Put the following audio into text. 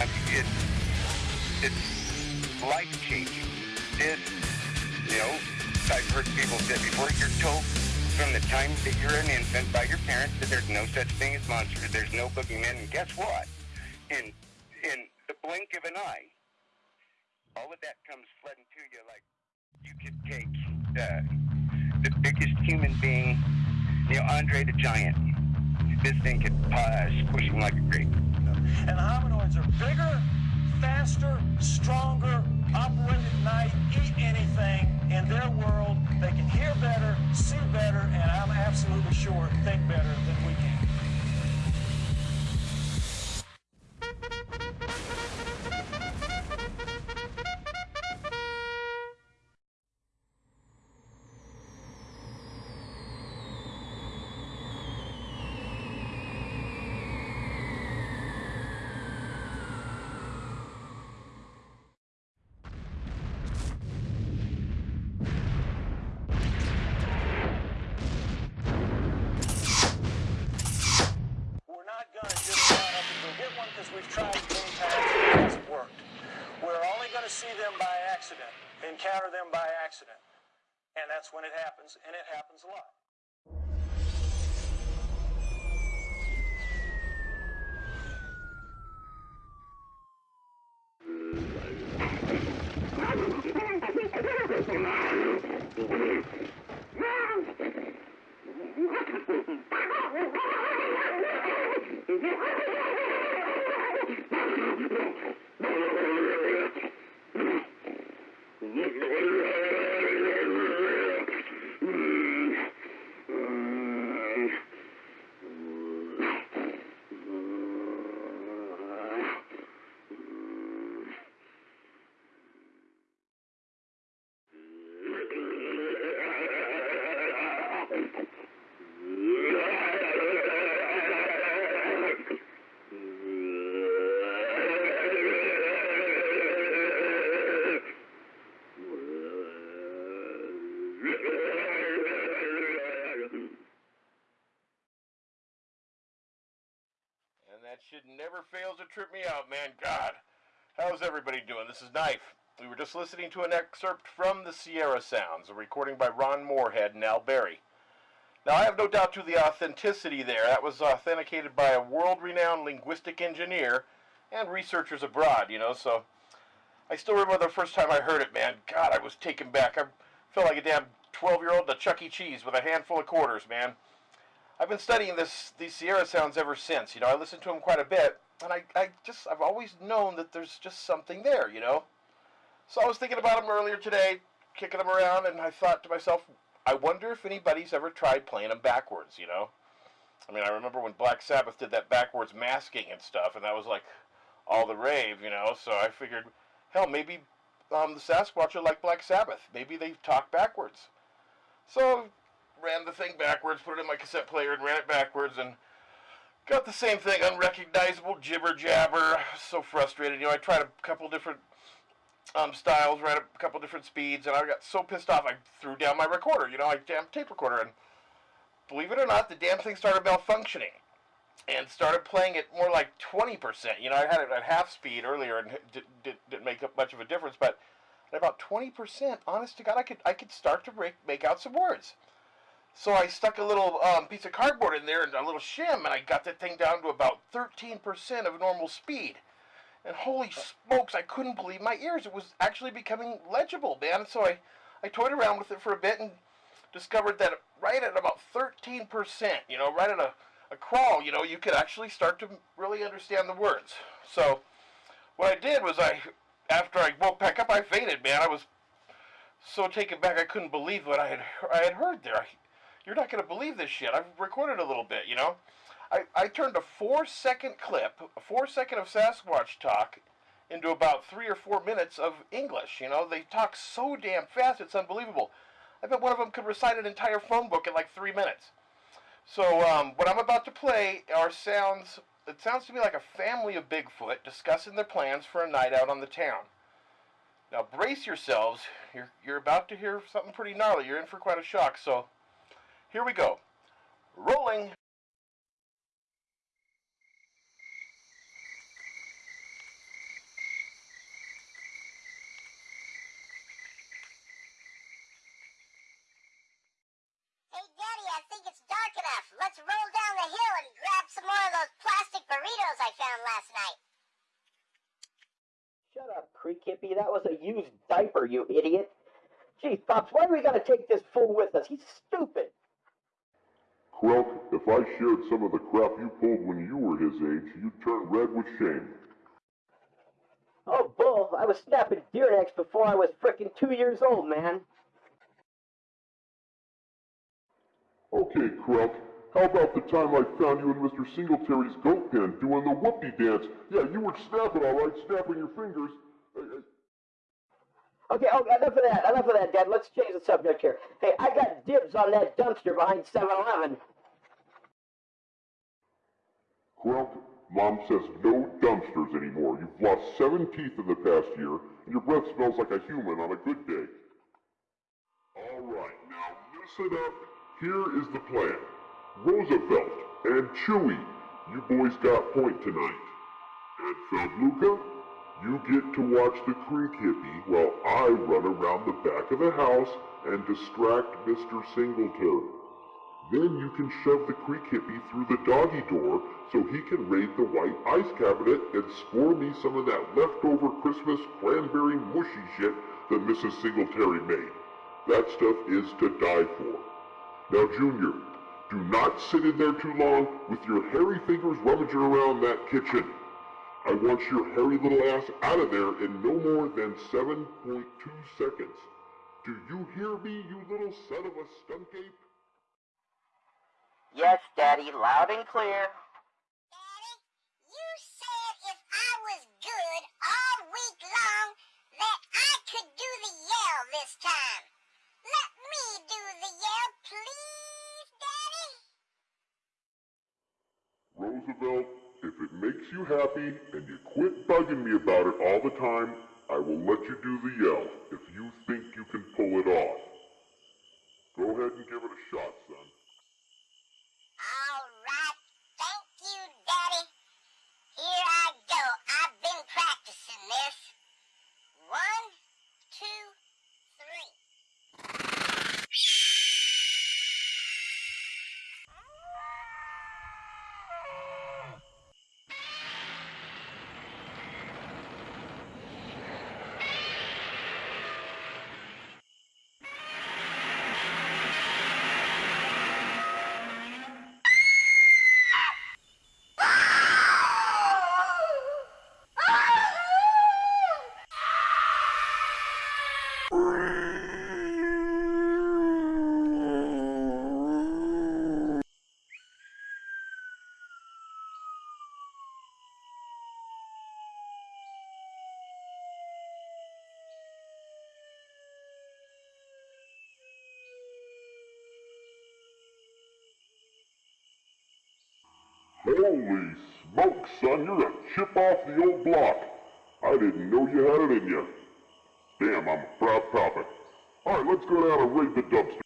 it's it's life changing. This, you know, I've heard people say before, you're told from the time that you're an infant by your parents that there's no such thing as monsters, there's no boogeyman, and guess what? In in the blink of an eye, all of that comes flooding to you like you could take the the biggest human being, you know, Andre the Giant. This thing could uh, squish him like a grape. And hominoids are bigger, faster, stronger, operate at night, eat anything in their world. They can hear better, see better, and I'm absolutely sure think better than we can. Up get one because we've tried many times and it hasn't worked. We're only going to see them by accident, encounter them by accident. And that's when it happens, and it happens a lot. that shit never fails to trip me out, man. God. How's everybody doing? This is Knife. We were just listening to an excerpt from the Sierra Sounds, a recording by Ron Morehead and Al Berry. Now, I have no doubt to the authenticity there. That was authenticated by a world renowned linguistic engineer and researchers abroad, you know, so I still remember the first time I heard it, man. God, I was taken back. I felt like a damn 12 year old at Chuck E. Cheese with a handful of quarters, man. I've been studying this these Sierra sounds ever since. You know, I listen to them quite a bit, and I, I just I've always known that there's just something there. You know, so I was thinking about them earlier today, kicking them around, and I thought to myself, I wonder if anybody's ever tried playing them backwards. You know, I mean, I remember when Black Sabbath did that backwards masking and stuff, and that was like all the rave. You know, so I figured, hell, maybe um, the Sasquatch are like Black Sabbath. Maybe they talk backwards. So ran the thing backwards, put it in my cassette player, and ran it backwards, and got the same thing, unrecognizable jibber jabber. So frustrated. You know, I tried a couple different um, styles, ran a couple different speeds, and I got so pissed off I threw down my recorder. You know, I damn tape recorder, and believe it or not, the damn thing started malfunctioning. And started playing it more like 20%. You know, I had it at half speed earlier and it did, did, didn't make much of a difference, but at about 20%, honest to God, I could, I could start to make, make out some words. So I stuck a little um, piece of cardboard in there and a little shim, and I got that thing down to about 13% of normal speed. And holy smokes, I couldn't believe my ears. It was actually becoming legible, man. So I, I toyed around with it for a bit and discovered that right at about 13%, you know, right at a, a crawl, you know, you could actually start to really understand the words. So what I did was I, after I woke back up, I fainted, man. I was so taken back I couldn't believe what I had I had heard there. I, you're not going to believe this shit. I've recorded a little bit, you know. I, I turned a four second clip, a four second of Sasquatch talk, into about three or four minutes of English. You know, they talk so damn fast, it's unbelievable. I bet one of them could recite an entire phone book in like three minutes. So, um, what I'm about to play are sounds, it sounds to me like a family of Bigfoot discussing their plans for a night out on the town. Now, brace yourselves. You're, you're about to hear something pretty gnarly. You're in for quite a shock. So, here we go. Rolling. Let's roll down the hill and grab some more of those plastic burritos I found last night. Shut up, Creek That was a used diaper, you idiot. Gee, Pops, why are we going to take this fool with us? He's stupid. Krelk, if I shared some of the crap you pulled when you were his age, you'd turn red with shame. Oh, Bull, I was snapping deer necks before I was frickin' two years old, man. Okay, Krelk, how about the time I found you in Mr. Singletary's goat pen doing the whoopee dance? Yeah, you were snapping all right, snapping your fingers. Uh, uh, Okay, oh, enough of that, enough of that, Dad. Let's change the subject here. Hey, I got dibs on that dumpster behind 7-Eleven. Krelk, Mom says no dumpsters anymore. You've lost seven teeth in the past year, and your breath smells like a human on a good day. All right, now listen up. Here is the plan. Roosevelt and Chewy, you boys got point tonight. And Feldluca, you get to watch the Creek Hippie while I run around the back of the house and distract Mr. Singletary. Then you can shove the Creek Hippie through the doggy door so he can raid the white ice cabinet and score me some of that leftover Christmas cranberry mushy shit that Mrs. Singletary made. That stuff is to die for. Now, Junior, do not sit in there too long with your hairy fingers rummaging around that kitchen. I want your hairy little ass out of there in no more than 7.2 seconds. Do you hear me, you little son of a skunk ape? Yes, Daddy, loud and clear. Daddy, you said if I was good all week long that I could do the yell this time. Let me do the yell, please, Daddy. Roosevelt, if it makes you happy and you quit bugging me about it all the time, I will let you do the yell if you think you can pull it off. Go ahead and give it a shot, son. All right, thank you, Daddy. Here I go. I've been practicing this. One, two, three. Holy smoke, son, you're a chip off the old block. I didn't know you had it in you. Damn, I'm a proud papa. All right, let's go down and raid the dumpster.